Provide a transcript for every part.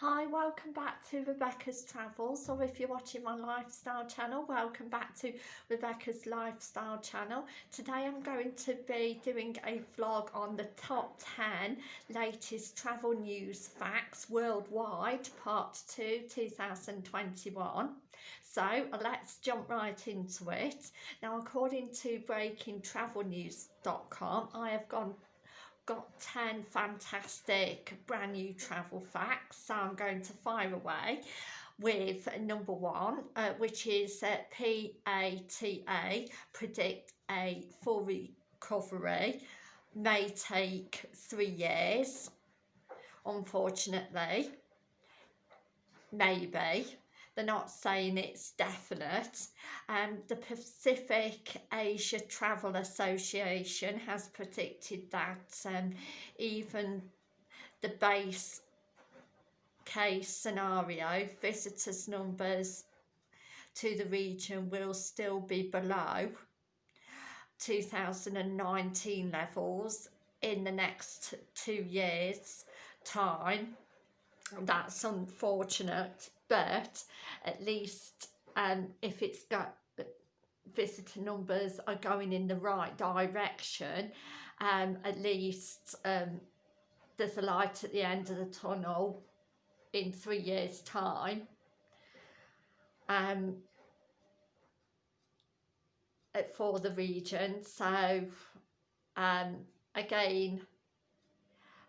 Hi, welcome back to Rebecca's Travels, or if you're watching my lifestyle channel, welcome back to Rebecca's Lifestyle channel. Today I'm going to be doing a vlog on the top 10 latest travel news facts worldwide, part 2, 2021. So let's jump right into it. Now, according to breakingtravelnews.com, I have gone got 10 fantastic brand new travel facts so I'm going to fire away with number one uh, which is uh, PATA predict a full recovery may take three years unfortunately maybe they're not saying it's definite. Um, the Pacific Asia Travel Association has predicted that um, even the base case scenario, visitors numbers to the region will still be below 2019 levels in the next two years time that's unfortunate but at least um, if it's got visitor numbers are going in the right direction um, at least um, there's a light at the end of the tunnel in three years time. Um, for the region. So um, again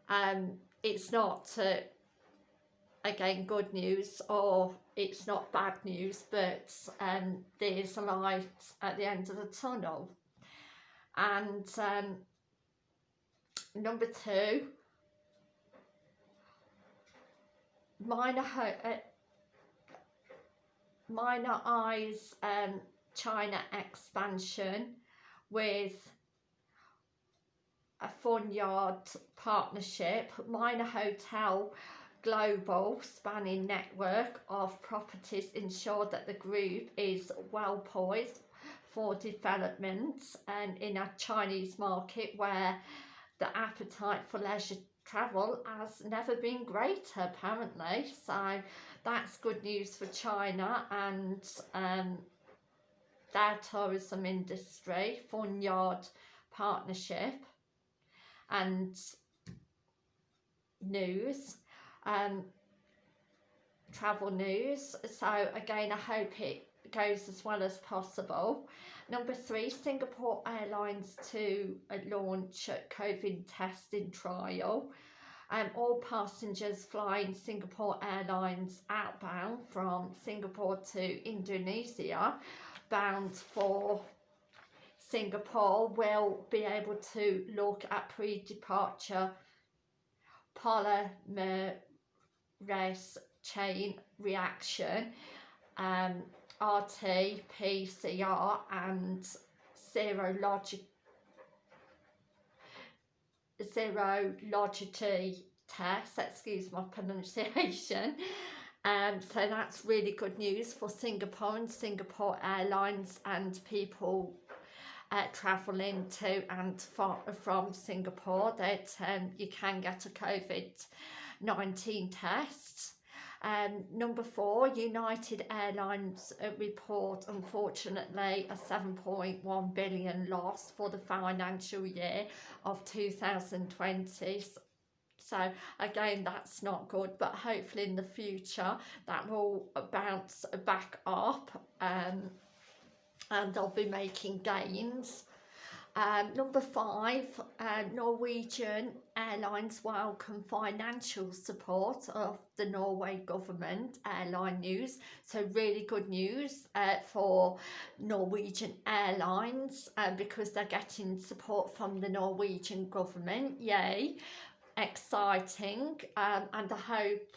um, it's not uh, again good news or it's not bad news but um, there's a light at the end of the tunnel. And um, number two minor uh, minor eyes um, China expansion with a Funyard partnership minor hotel global spanning network of properties ensure that the group is well poised for developments and in a Chinese market where the appetite for leisure travel has never been greater apparently. So that's good news for China and um, their tourism industry, Yard Partnership. And news um, travel news. So again, I hope it goes as well as possible. Number three, Singapore Airlines to launch COVID testing trial. Um, all passengers flying Singapore Airlines outbound from Singapore to Indonesia bound for Singapore will be able to look at pre-departure polymer race chain reaction, um, RT, PCR and serologic serologity test, excuse my pronunciation. Um, so that's really good news for Singapore and Singapore Airlines and people uh, travelling to and from, from Singapore that um, you can get a COVID 19 tests. Um, number four, United Airlines uh, report, unfortunately, a 7.1 billion loss for the financial year of 2020. So again, that's not good, but hopefully in the future that will bounce back up um, and they'll be making gains. Um, number five, uh, Norwegian Airlines welcome financial support of the Norway government, airline news. So really good news uh, for Norwegian Airlines uh, because they're getting support from the Norwegian government. Yay, exciting. Um, and I hope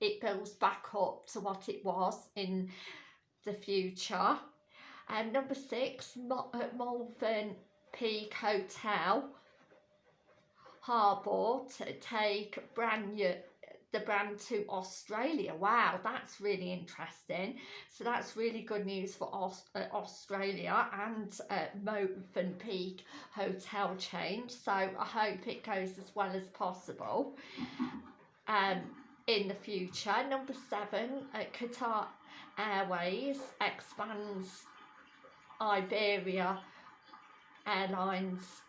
it builds back up to what it was in the future. Um, number six, uh, Malvern Peak Hotel Harbour to take brand new the brand to Australia. Wow, that's really interesting. So that's really good news for Aus uh, Australia and uh, Mövenpick hotel change. So I hope it goes as well as possible. Um, in the future. Number seven, uh, Qatar Airways expands Iberia Airlines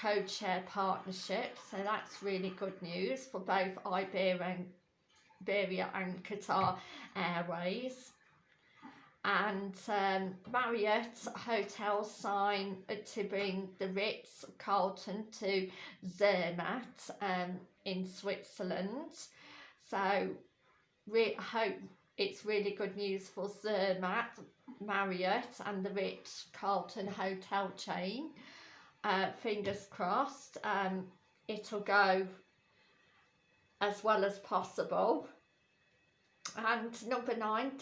code-share partnership. So that's really good news for both Iberia and, Iberia and Qatar Airways. And um, Marriott Hotels sign to bring the Ritz Carlton to Zermatt um, in Switzerland. So we hope it's really good news for Zermatt, Marriott and the Ritz Carlton hotel chain. Uh, fingers crossed um, it'll go as well as possible. And number nine,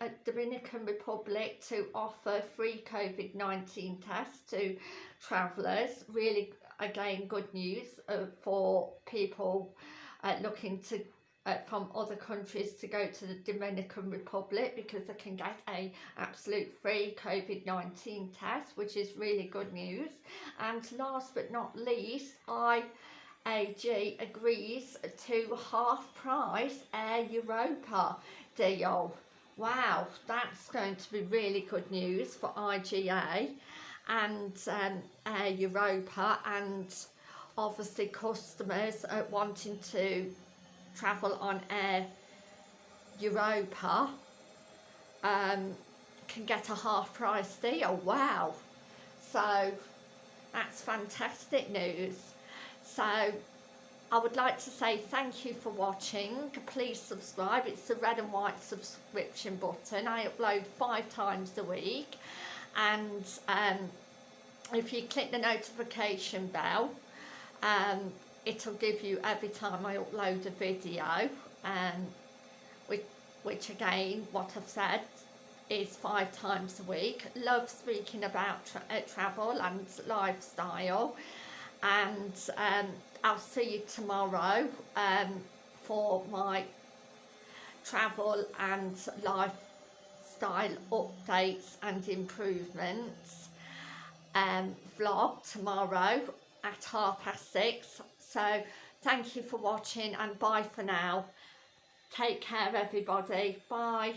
uh, Dominican Republic to offer free COVID-19 tests to travellers. Really, again, good news uh, for people uh, looking to uh, from other countries to go to the Dominican Republic because they can get a absolute free COVID-19 test which is really good news. And last but not least IAG agrees to half price Air Europa deal. Wow that's going to be really good news for IGA and um, Air Europa and obviously customers are wanting to travel on Air Europa um, can get a half price deal. Wow. So that's fantastic news. So I would like to say thank you for watching. Please subscribe. It's the red and white subscription button. I upload five times a week. And um, if you click the notification bell, um, it'll give you every time I upload a video um, which, which again what I've said is five times a week. Love speaking about tra uh, travel and lifestyle. And um, I'll see you tomorrow um, for my travel and lifestyle updates and improvements. Um, vlog tomorrow at half past six so thank you for watching and bye for now. Take care everybody. Bye.